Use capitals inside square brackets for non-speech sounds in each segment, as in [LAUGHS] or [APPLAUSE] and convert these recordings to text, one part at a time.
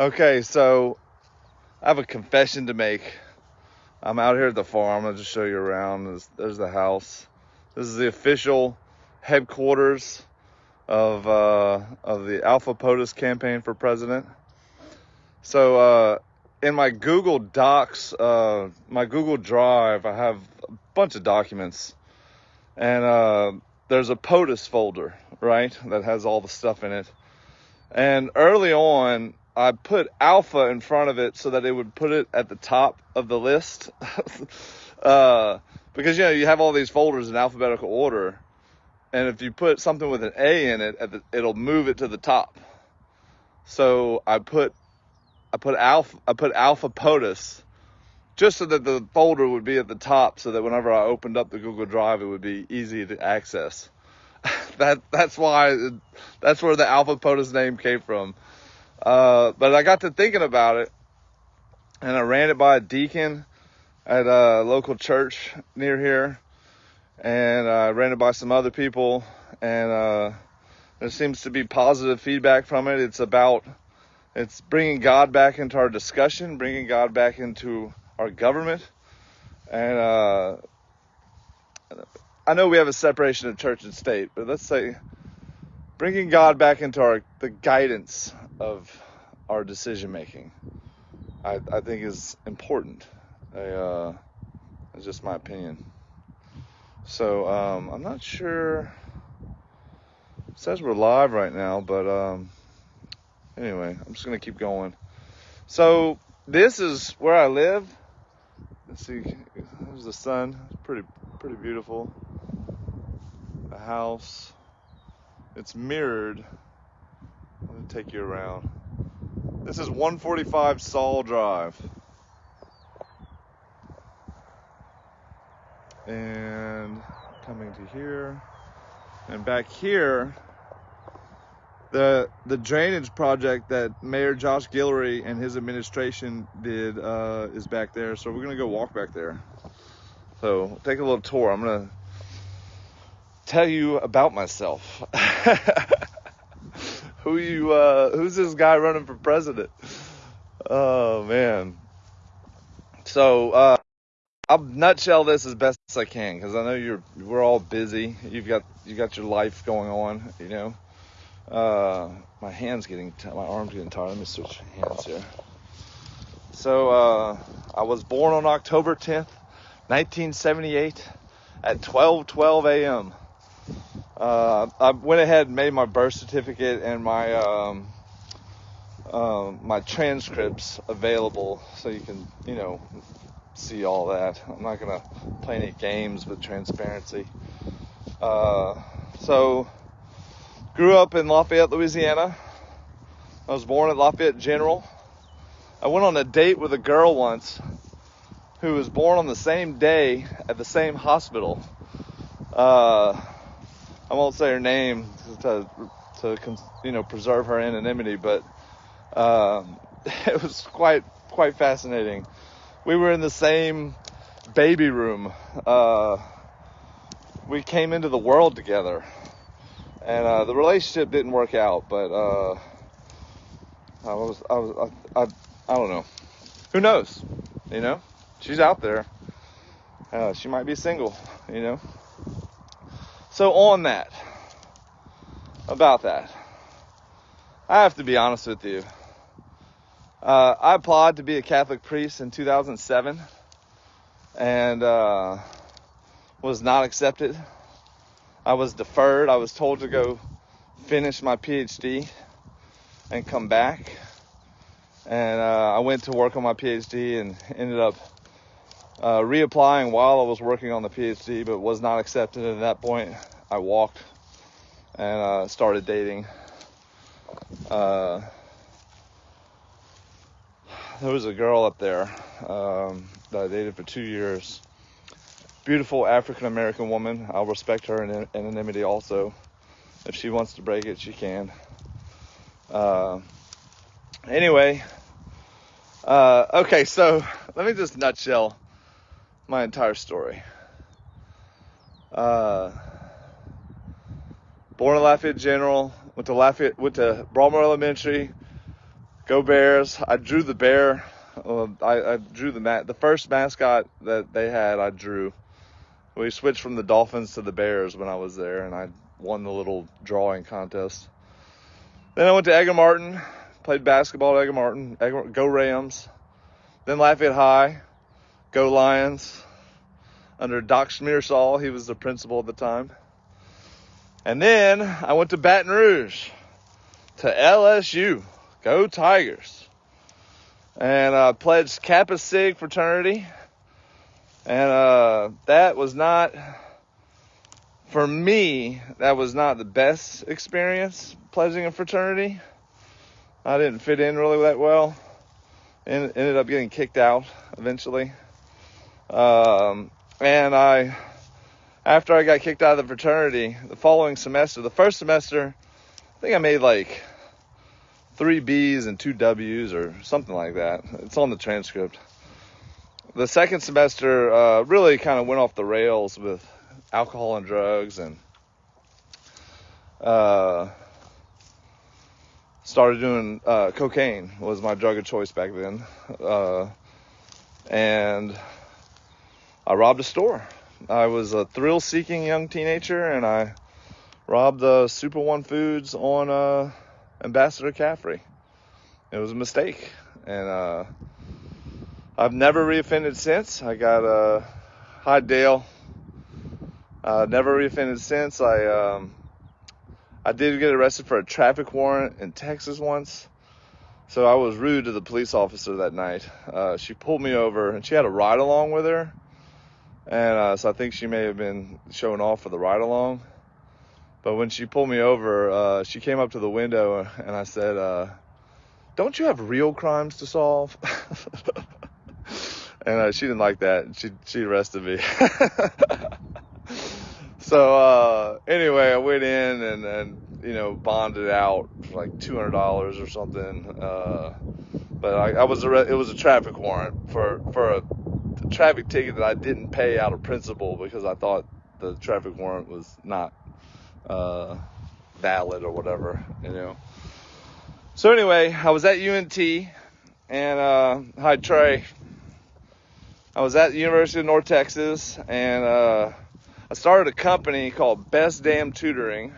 Okay, so I have a confession to make. I'm out here at the farm. I'll just show you around. There's, there's the house. This is the official headquarters of uh, of the Alpha POTUS campaign for president. So uh, in my Google Docs, uh, my Google Drive, I have a bunch of documents, and uh, there's a POTUS folder, right, that has all the stuff in it. And early on, I put alpha in front of it so that it would put it at the top of the list. [LAUGHS] uh, because, you know, you have all these folders in alphabetical order. And if you put something with an A in it, it'll move it to the top. So I put, I put alpha, I put alpha POTUS just so that the folder would be at the top so that whenever I opened up the Google Drive, it would be easy to access. [LAUGHS] that, that's why, that's where the alpha POTUS name came from. Uh, but I got to thinking about it and I ran it by a deacon at a local church near here and I ran it by some other people and uh, there seems to be positive feedback from it. It's about it's bringing God back into our discussion, bringing God back into our government, and uh, I know we have a separation of church and state, but let's say bringing God back into our the guidance of our decision making, I, I think is important. I, uh, it's just my opinion. So um, I'm not sure. It says we're live right now, but um, anyway, I'm just gonna keep going. So this is where I live. Let's see. There's the sun. It's pretty pretty beautiful. The house. It's mirrored take you around. This is 145 Saul Drive. And coming to here. And back here, the the drainage project that Mayor Josh Guillory and his administration did uh, is back there. So we're gonna go walk back there. So take a little tour. I'm gonna tell you about myself. [LAUGHS] who you uh who's this guy running for president? Oh man. So uh I'll nutshell this as best as I can because I know you're we're all busy. You've got you got your life going on, you know. Uh, my hands getting t- my arms getting tired. Let me switch hands here. So uh, I was born on October 10th, 1978, at 12:12 a.m uh, I went ahead and made my birth certificate and my um, uh, my transcripts available so you can you know see all that. I'm not gonna play any games with transparency. Uh, so grew up in Lafayette, Louisiana. I was born at Lafayette General. I went on a date with a girl once who was born on the same day at the same hospital. Uh, I won't say her name to, to you know preserve her anonymity, but um, [LAUGHS] it was quite quite fascinating. We were in the same baby room. Uh, we came into the world together, and uh, the relationship didn't work out. But uh, I was I was I, I, I don't know. Who knows? You know, she's out there. Uh, she might be single. You know. So on that, about that, I have to be honest with you. Uh, I applied to be a Catholic priest in 2007 and uh, was not accepted. I was deferred. I was told to go finish my PhD and come back. And uh, I went to work on my PhD and ended up uh, reapplying while I was working on the PhD, but was not accepted. At that point, I walked and uh, started dating. Uh, there was a girl up there um, that I dated for two years. Beautiful African American woman. I'll respect her in anonymity also. If she wants to break it, she can. Uh, anyway, uh, okay, so let me just nutshell my entire story. Uh, born in Lafayette General, went to Lafayette, went to Broadmoor Elementary, Go Bears! I drew the bear. Uh, I, I, drew the mat. The first mascot that they had, I drew. We switched from the Dolphins to the Bears when I was there, and I won the little drawing contest. Then I went to Edgar Martin, played basketball at Edgar Martin. Go Rams. Then Lafayette High, go Lions. Under Doc Schmiersall, he was the principal at the time. And then I went to Baton Rouge, to LSU, go Tigers. And I uh, pledged Kappa Sig fraternity. And uh, that was not, for me, that was not the best experience pledging a fraternity. I didn't fit in really that well. And ended up getting kicked out eventually. Um, and I, after I got kicked out of the fraternity, the following semester, the first semester, I think I made like three B's and two W's or something like that. It's on the transcript. The second semester uh, really kind of went off the rails with alcohol and drugs and uh, started doing uh, cocaine was my drug of choice back then. Uh, and I robbed a store. I was a thrill seeking young teenager and I robbed the Super One Foods on uh, Ambassador Caffery. It was a mistake. And uh, I've never reoffended since. I got a uh, Dale. Uh, never reoffended since. I um, I did get arrested for a traffic warrant in Texas once. So I was rude to the police officer that night. Uh, she pulled me over and she had a ride along with her. And uh, so I think she may have been showing off for the ride along. But when she pulled me over, uh, she came up to the window and I said, uh, Don't you have real crimes to solve? [LAUGHS] and uh, she didn't like that. She, she arrested me. [LAUGHS] so uh, anyway, I went in and, and, you know, bonded out for like $200 or something. Uh, but I, I was, it was a traffic warrant for, for a traffic ticket that I didn't pay out of principle because I thought the traffic warrant was not uh, valid or whatever, you know. So anyway, I was at UNT and uh, hi Trey. I was at the University of North Texas and uh, I started a company called Best Damn Tutoring.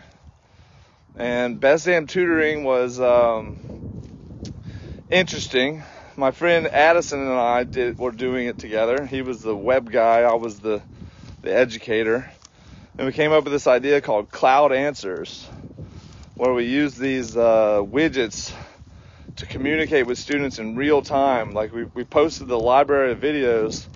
And Best Damn Tutoring was um, interesting my friend Addison and I did were doing it together. He was the web guy, I was the the educator. And we came up with this idea called Cloud Answers, where we use these uh, widgets to communicate with students in real time. Like we, we posted the library of videos.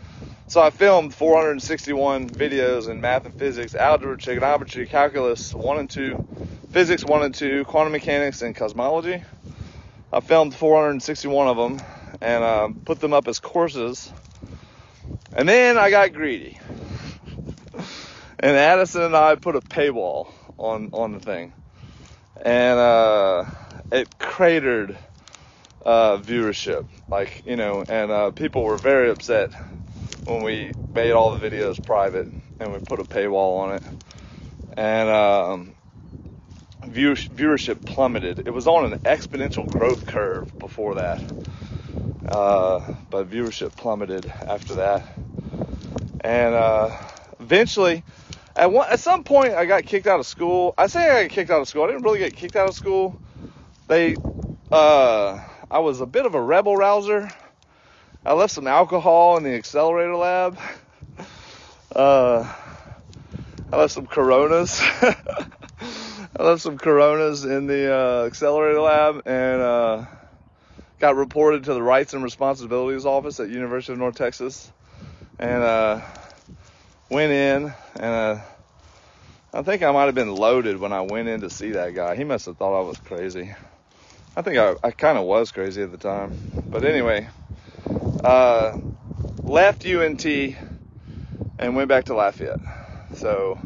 So I filmed 461 videos in math and physics, algebra, trigonometry, calculus 1 and 2, physics 1 and 2, quantum mechanics, and cosmology. I filmed 461 of them and uh, put them up as courses. And then I got greedy. and Addison and I put a paywall on, on the thing. And uh, it cratered uh, viewership. Like, you know, and uh, people were very upset when we made all the videos private and we put a paywall on it. And um, view, viewership plummeted. It was on an exponential growth curve before that. Uh, but viewership plummeted after that. And uh, eventually, at one, at some point, I got kicked out of school. I say I got kicked out of school. I didn't really get kicked out of school. They, uh, I was a bit of a rebel rouser. I left some alcohol in the accelerator lab. Uh, I left some Coronas. [LAUGHS] I left some Coronas in the uh, accelerator lab, and uh, got reported to the Rights and Responsibilities Office at University of North Texas, and uh, went in, and uh, I think I might have been loaded when I went in to see that guy. He must have thought I was crazy. I think I, I kind of was crazy at the time, but anyway, uh, left UNT and went back to Lafayette. So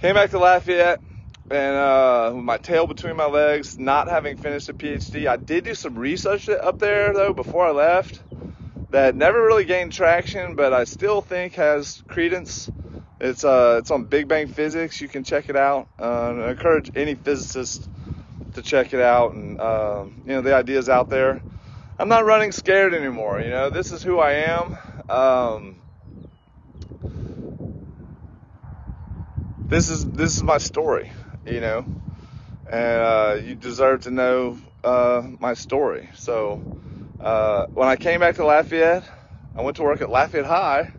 came back to Lafayette and uh, my tail between my legs, not having finished a PhD. I did do some research up there though before I left that never really gained traction, but I still think has credence. It's uh, it's on Big Bang Physics. You can check it out. Uh, I encourage any physicist to check it out, and um, you know the ideas out there. I'm not running scared anymore. You know, this is who I am. Um, this is this is my story. You know, and uh, you deserve to know uh, my story. So uh, when I came back to Lafayette, I went to work at Lafayette High,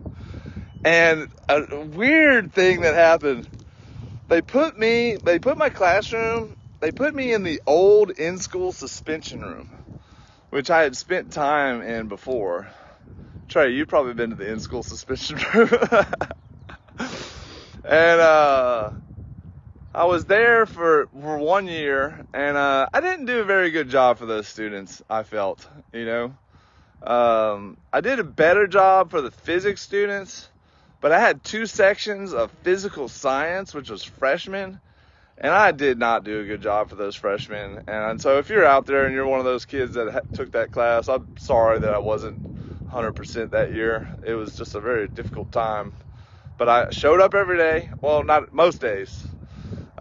and a weird thing that happened. They put me, they put my classroom, they put me in the old in-school suspension room, which I had spent time in before. Trey, you've probably been to the in-school [LAUGHS] suspension room. and uh I was there for, for one year and uh, I didn't do a very good job for those students, I felt, you know. Um, I did a better job for the physics students, but I had two sections of physical science, which was freshmen, and I did not do a good job for those freshmen. And so if you're out there and you're one of those kids that ha- took that class, I'm sorry that I wasn't 100% that year. It was just a very difficult time. But I showed up every day. Well, not most days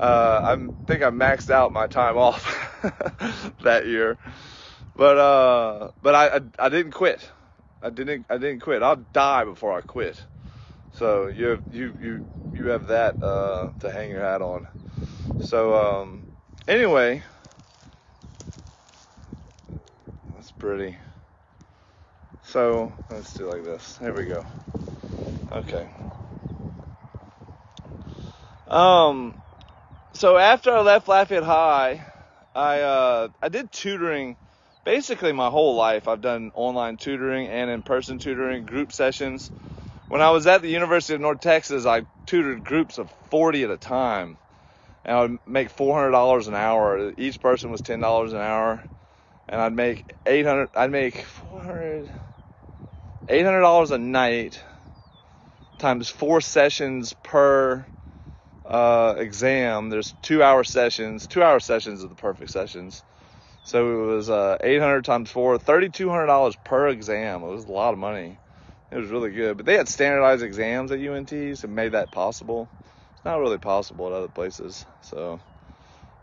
uh, I think I maxed out my time off [LAUGHS] that year, but uh, but I, I, I didn't quit. I didn't I didn't quit. I'll die before I quit. So you have you you you have that uh, to hang your hat on. So um, anyway, that's pretty. So let's do like this. There we go. Okay. Um, so after I left Lafayette High, I uh, I did tutoring basically my whole life. I've done online tutoring and in-person tutoring, group sessions. When I was at the University of North Texas, I tutored groups of 40 at a time, and I would make $400 an hour. Each person was $10 an hour, and I'd make 800. I'd make 400. $800 a night times four sessions per uh, exam, there's two hour sessions. Two hour sessions are the perfect sessions. So it was uh, 800 times four, $3,200 per exam. It was a lot of money. It was really good. But they had standardized exams at UNTs and made that possible. It's not really possible at other places. So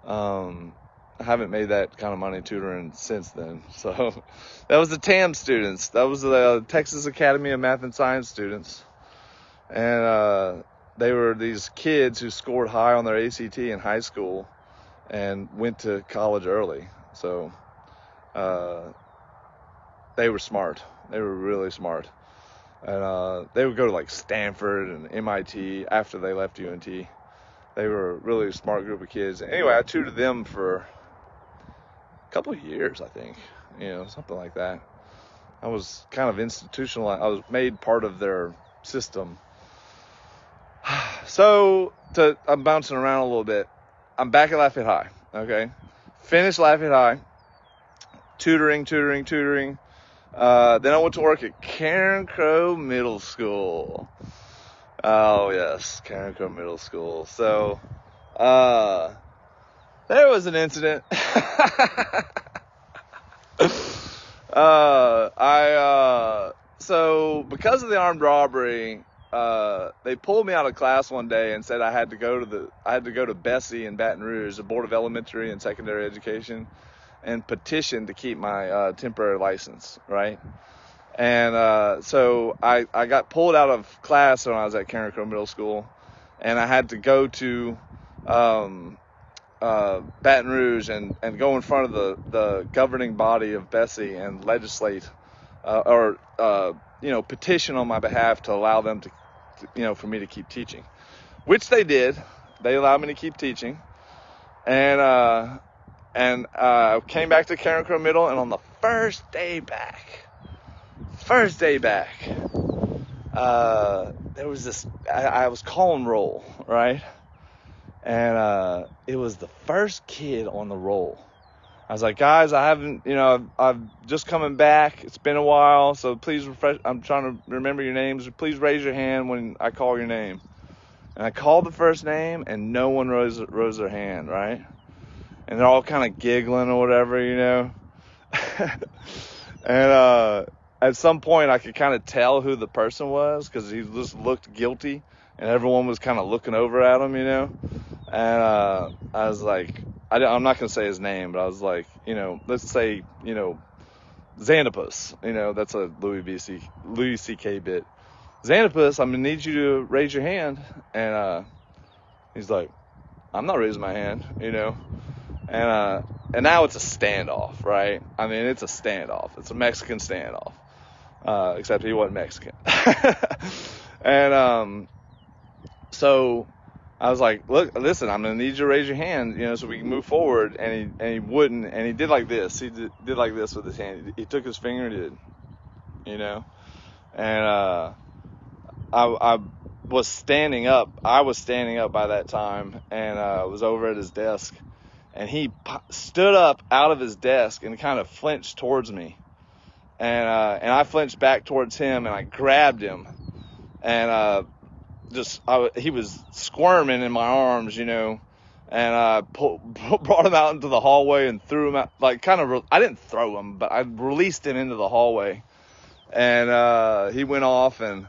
um, I haven't made that kind of money tutoring since then. [LAUGHS] So that was the TAM students. That was the Texas Academy of Math and Science students. And uh, they were these kids who scored high on their ACT in high school and went to college early. So uh, they were smart. They were really smart. And uh, they would go to like Stanford and MIT after they left UNT. They were a really smart group of kids. Anyway, I tutored them for a couple of years, I think. You know, something like that. I was kind of institutionalized. I was made part of their system so to I'm bouncing around a little bit. I'm back at Lafayette High. Okay, finished Lafayette High, tutoring, tutoring, tutoring. Uh, then I went to work at Carencro Middle School. Oh yes, Carencro Middle School. So, uh, there was an incident. [LAUGHS] uh, I uh, so because of the armed robbery, uh, they pulled me out of class one day and said I had to go to the I had to go to BESE in Baton Rouge, the Board of Elementary and Secondary Education, and petition to keep my uh, temporary license, right? And uh, so I I got pulled out of class when I was at Carencro Middle School, and I had to go to um, uh, Baton Rouge and, and go in front of the, the governing body of BESE and legislate uh, or uh, you know petition on my behalf to allow them to you know, for me to keep teaching, which they did. They allowed me to keep teaching, and uh, and uh, came back to Carencro Middle, and on the first day back, first day back, uh, there was this. I, I was calling roll, right, and uh, it was the first kid on the roll I was like, guys, I haven't, you know, I've, I've, just coming back. It's been a while, so please refresh. I'm trying to remember your names. Please raise your hand when I call your name. And I called the first name, and no one rose rose their hand, right? And they're all kind of giggling or whatever, you know. [LAUGHS] and uh, at some point, I could kind of tell who the person was because he just looked guilty, and everyone was kind of looking over at him, you know. And uh, I was like, I, am not going to say his name, but I was like, you know, let's say, you know, Xanopus, you know, that's a Louis B.C. Louis C.K. bit. Xanopus, I'm gonna need you to raise your hand, and uh, he's like, I'm not raising my hand, you know, and uh, and now it's a standoff, right? I mean, it's a standoff. It's a Mexican standoff, uh, except he wasn't Mexican, [LAUGHS] and um, so I was like, look, listen, I'm gonna need you to raise your hand, you know, so we can move forward. And he and he wouldn't, and he did like this. He did, did like this with his hand. He, took his finger and did, you know, and uh, I I was standing up. I was standing up by that time, and uh, was over at his desk, and he stood up out of his desk and kind of flinched towards me, and uh, and I flinched back towards him, and I grabbed him, and uh, just I, he was squirming in my arms, you know, and I pull, [LAUGHS] brought him out into the hallway and threw him out, like kind of. Re- I didn't throw him, but I released him into the hallway, and uh, he went off, and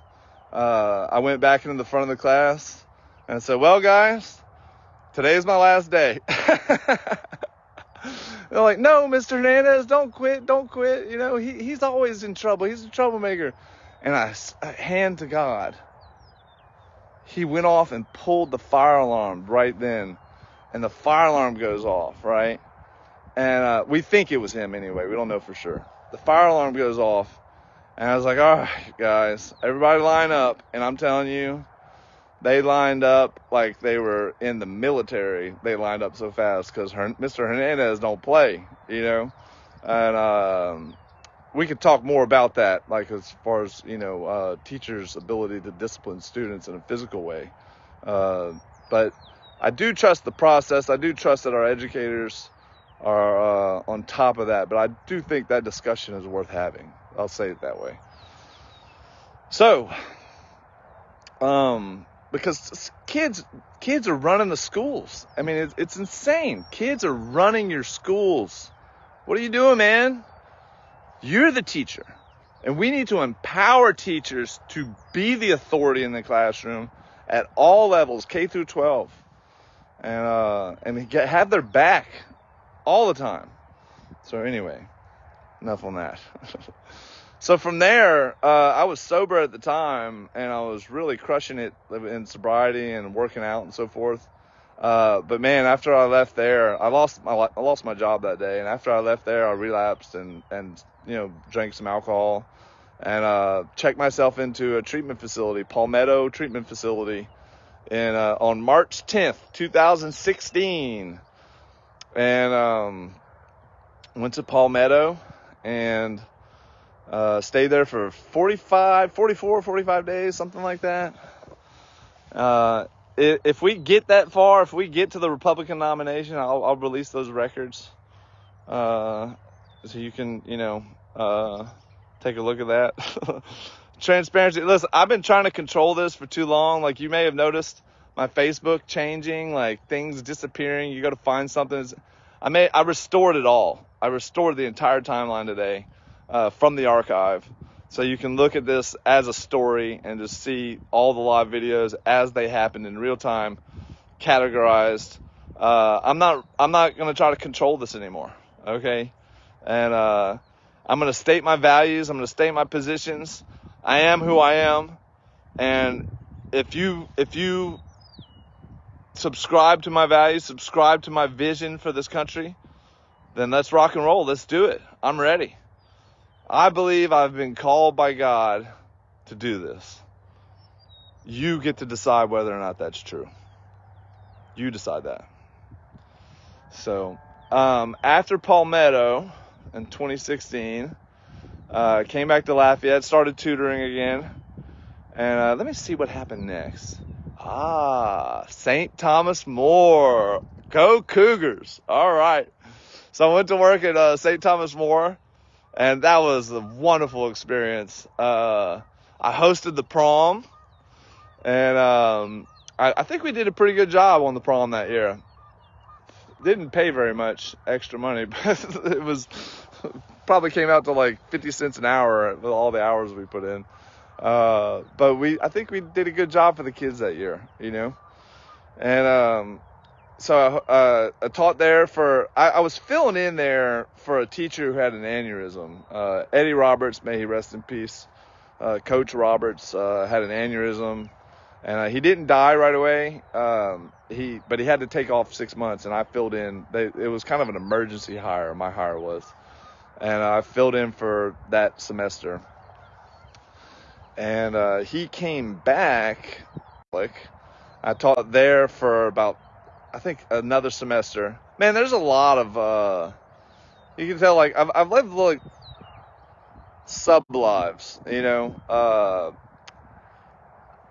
uh, I went back into the front of the class and I said, "Well, guys, today is my last day." [LAUGHS] They're like, "No, Mr. Hernandez, don't quit, don't quit. You know, he, he's always in trouble. He's a troublemaker." And I, I hand to God he went off and pulled the fire alarm right then. And the fire alarm goes off, right? And uh, we think it was him anyway. We don't know for sure. The fire alarm goes off. And I was like, all right, guys, everybody line up. And I'm telling you, they lined up like they were in the military. They lined up so fast because Mr. Hernandez don't play, you know? And um, we could talk more about that, like as far as you know, uh, teachers' ability to discipline students in a physical way. Uh, but I do trust the process. I do trust that our educators are uh, on top of that. But I do think that discussion is worth having. I'll say it that way. So, um, because kids, kids are running the schools. I mean, it's, it's insane. Kids are running your schools. What are you doing, man? You're the teacher. And we need to empower teachers to be the authority in the classroom at all levels, K through 12, and uh, and get, have their back all the time. So anyway, enough on that. [LAUGHS] so from there, uh, I was sober at the time, and I was really crushing it in sobriety and working out and so forth. Uh, but man, after I left there, I lost my I lost my job that day, and after I left there, I relapsed and and you know drank some alcohol, and uh, checked myself into a treatment facility, Palmetto Treatment Facility, in uh, on March 10th, 2016, and um, went to Palmetto and uh, stayed there for 45, 44, 45 days, something like that. If we get that far, if we get to the Republican nomination, I'll, I'll release those records, uh, so you can, you know, uh, take a look at that. [LAUGHS] Transparency. Listen, I've been trying to control this for too long. Like you may have noticed, my Facebook changing, like things disappearing. You got to find something. I may, I restored it all. I restored the entire timeline today uh, from the archive. So you can look at this as a story and just see all the live videos as they happened in real time, categorized. Uh, I'm not I'm not gonna try to control this anymore. Okay, and uh, I'm gonna state my values. I'm gonna state my positions. I am who I am, and if you if you subscribe to my values, subscribe to my vision for this country, then let's rock and roll. Let's do it. I'm ready. I believe I've been called by God to do this. You get to decide whether or not that's true. You decide that. So, um, after Palmetto in 2016, uh, came back to Lafayette, started tutoring again. And uh, let me see what happened next. Ah, St. Thomas More. Go Cougars. All right. So I went to work at uh, St. Thomas More and that was a wonderful experience. Uh, I hosted the prom, and um, I, I, think we did a pretty good job on the prom that year. Didn't pay very much extra money, [LAUGHS] but it was probably came out to like 50 cents an hour with all the hours we put in. Uh, but we, I think we did a good job for the kids that year, you know, and um, so uh, I taught there for I, I, was filling in there for a teacher who had an aneurysm. Uh, Eddie Roberts, may he rest in peace. Uh, Coach Roberts uh, had an aneurysm, and uh, he didn't die right away. Um, he but he had to take off six months, and I filled in. They, it was kind of an emergency hire. My hire was, and I filled in for that semester. And uh, he came back. Like I taught there for about I think another semester. Man, there's a lot of uh you can tell like I've I've lived like sub lives, you know. Uh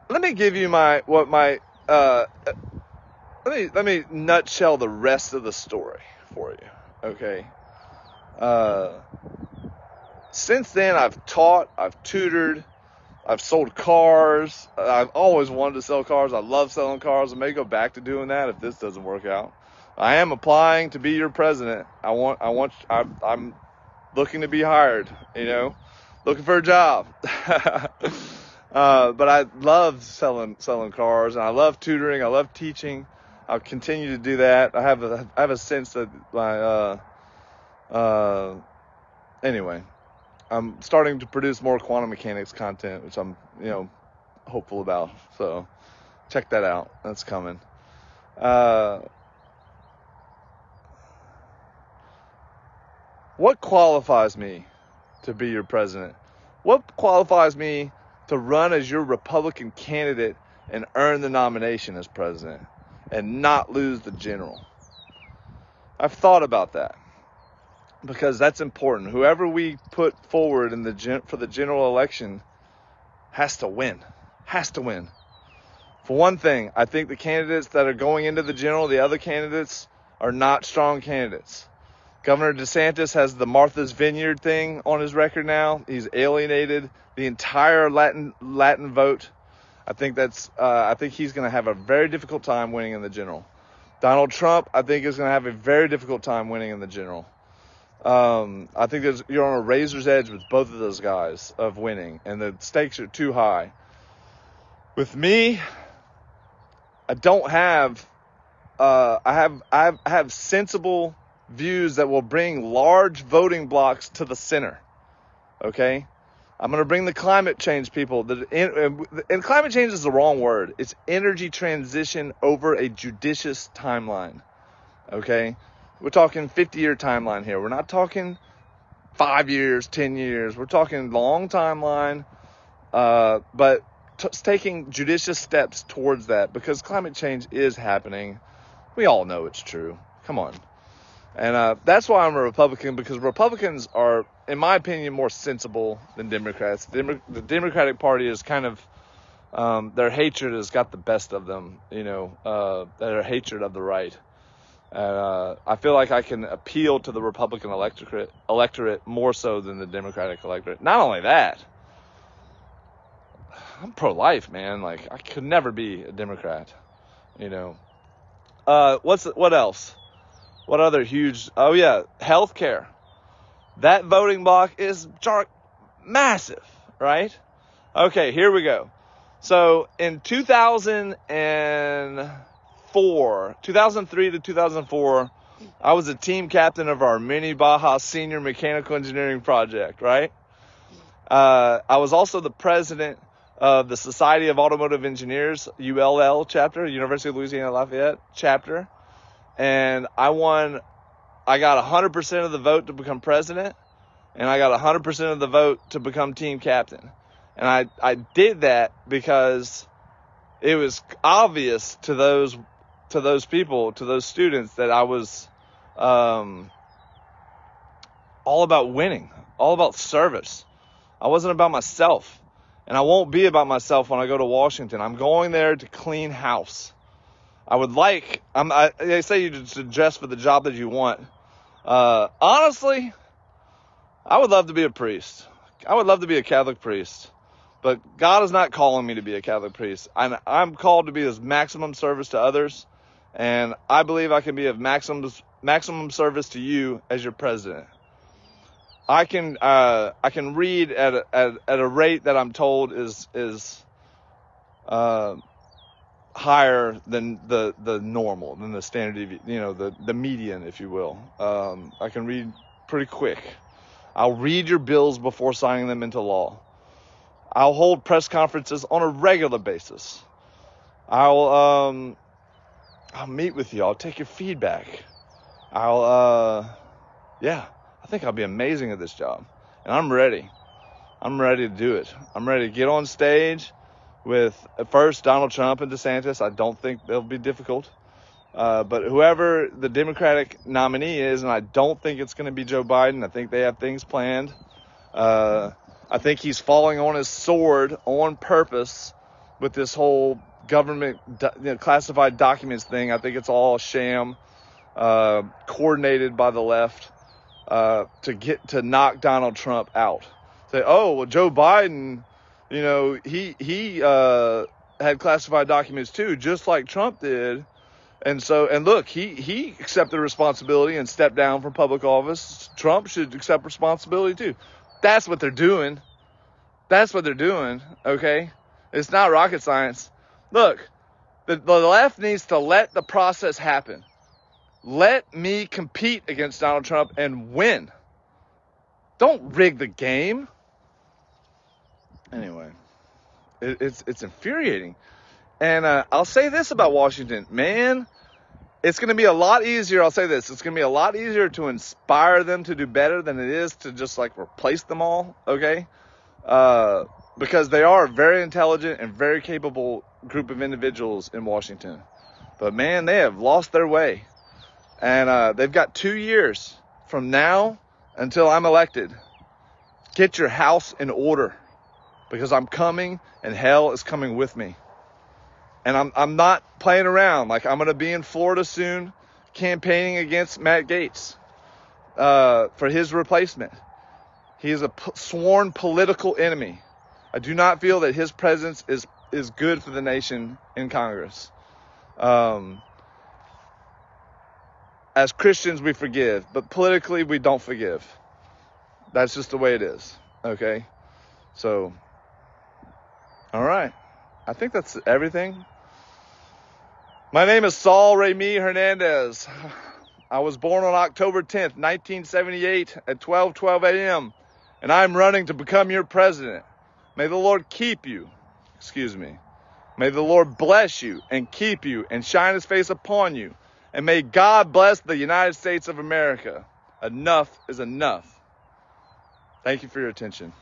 let me give you my what my uh let me let me nutshell the rest of the story for you. Okay. Uh since then I've taught, I've tutored, I've sold cars. I've always wanted to sell cars. I love selling cars. I may go back to doing that if this doesn't work out. I am applying to be your president. I want, I want, I'm, I'm looking to be hired, you know, looking for a job. [LAUGHS] uh, but I love selling, selling cars and I love tutoring. I love teaching. I'll continue to do that. I have a, I have a sense that my, uh, uh, anyway, I'm starting to produce more quantum mechanics content, which I'm, you know, hopeful about. So check that out. That's coming. Uh, what qualifies me to be your president? What qualifies me to run as your Republican candidate and earn the nomination as president and not lose the general? I've thought about that because that's important. Whoever we put forward in the gen- for the general election has to win. Has to win. For one thing, I think the candidates that are going into the general, the other candidates are not strong candidates. Governor DeSantis has the Martha's Vineyard thing on his record now. He's alienated the entire Latin Latin vote. I think that's uh, I think he's going to have a very difficult time winning in the general. Donald Trump, I think, is going to have a very difficult time winning in the general. Um, I think you're on a razor's edge with both of those guys of winning, and the stakes are too high. With me, I don't have. Uh, I have I have I have sensible views that will bring large voting blocks to the center. Okay, I'm going to bring the climate change people. The, and climate change is the wrong word. It's energy transition over a judicious timeline. Okay, we're talking 50 year timeline here. We're not talking five years, 10 years. We're talking long timeline, uh, but t- taking judicious steps towards that because climate change is happening. We all know it's true. Come on. And uh, that's why I'm a Republican because Republicans are, in my opinion, more sensible than Democrats. The, the Democratic Party is kind of, um, their hatred has got the best of them, you know, uh, their hatred of the right. Uh, I feel like I can appeal to the Republican electorate, electorate more so than the Democratic electorate. Not only that, I'm pro-life, man. Like I could never be a Democrat, you know. Uh, what's what else? What other huge? Oh yeah, healthcare. That voting block is jar- massive, right? Okay, here we go. So in 2000 and 2004, 2003 to 2004, I was a team captain of our mini Baja senior mechanical engineering project, right? Uh, I was also the president of the Society of Automotive Engineers, ULL chapter, University of Louisiana Lafayette chapter. And I won, I got 100% of the vote to become president, and I got 100% of the vote to become team captain. And I, I did that because it was obvious to those to those people, to those students, that I was um, all about winning, all about service. I wasn't about myself. And I won't be about myself when I go to Washington. I'm going there to clean house. I would like, I'm, I, they say you should dress for the job that you want. Uh, honestly, I would love to be a priest. I would love to be a Catholic priest. But God is not calling me to be a Catholic priest. I'm, I'm called to be as maximum service to others and I believe I can be of maximum maximum service to you as your president. I can uh, I can read at a, at, at a rate that I'm told is is uh, higher than the the normal, than the standard, you know, the the median, if you will. Um, I can read pretty quick. I'll read your bills before signing them into law. I'll hold press conferences on a regular basis. I'll um, I'll meet with you. I'll take your feedback. I'll uh, yeah, I think I'll be amazing at this job, and I'm ready. I'm ready to do it. I'm ready to get on stage with at first Donald Trump and DeSantis. I don't think they'll be difficult. Uh, but whoever the Democratic nominee is, and I don't think it's going to be Joe Biden. I think they have things planned. Uh, I think he's falling on his sword on purpose with this whole government you know, classified documents thing. I think it's all sham, uh, coordinated by the left uh, to get to knock Donald Trump out. Say, oh well, Joe Biden you know, he he uh, had classified documents too, just like Trump did. And so, and look, he he accepted responsibility and stepped down from public office. Trump should accept responsibility too. That's what they're doing. That's what they're doing. Okay, it's not rocket science. Look, the, the left needs to let the process happen. Let me compete against Donald Trump and win. Don't rig the game. Anyway, it, it's it's infuriating. And uh, I'll say this about Washington, man, it's going to be a lot easier. I'll say this: it's going to be a lot easier to inspire them to do better than it is to just like replace them all. Okay, uh, because they are a very intelligent and very capable group of individuals in Washington. But man, they have lost their way, and uh, they've got two years from now until I'm elected. Get your house in order because I'm coming and hell is coming with me. And I'm, I'm not playing around. Like, I'm going to be in Florida soon campaigning against Matt Gaetz uh, for his replacement. He is a p- sworn political enemy. I do not feel that his presence is, is good for the nation in Congress. Um, as Christians, we forgive, but politically, we don't forgive. That's just the way it is. Okay? So, all right. I think that's everything. My name is Saul Remy Hernandez. I was born on October 10th, 1978 at 12:12 a.m. and I'm running to become your president. May the Lord keep you. Excuse me. May the Lord bless you and keep you and shine his face upon you. And may God bless the United States of America. Enough is enough. Thank you for your attention.